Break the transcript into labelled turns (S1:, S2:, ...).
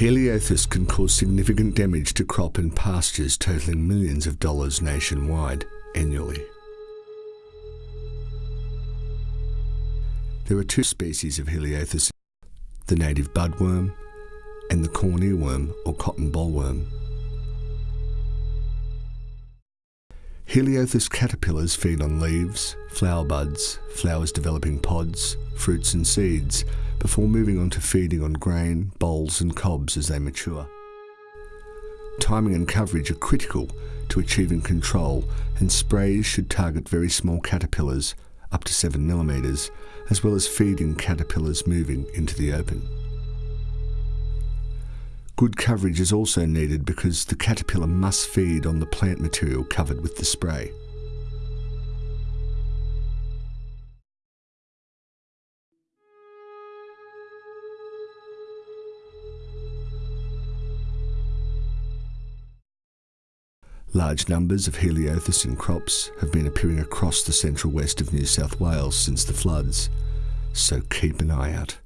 S1: Heliothis can cause significant damage to crop and pastures totaling millions of dollars nationwide annually. There are two species of Heliothis, the native budworm and the corn earworm or cotton bollworm. Heliothis caterpillars feed on leaves, flower buds, flowers developing pods, fruits and seeds before moving on to feeding on grain, bolls and cobs as they mature. Timing and coverage are critical to achieving control and sprays should target very small caterpillars up to 7 millimeters, as well as feeding caterpillars moving into the open. Good coverage is also needed because the caterpillar must feed on the plant material covered with the spray. Large numbers of Heliothis in crops have been appearing across the central west of New South Wales since the floods, so keep an eye out.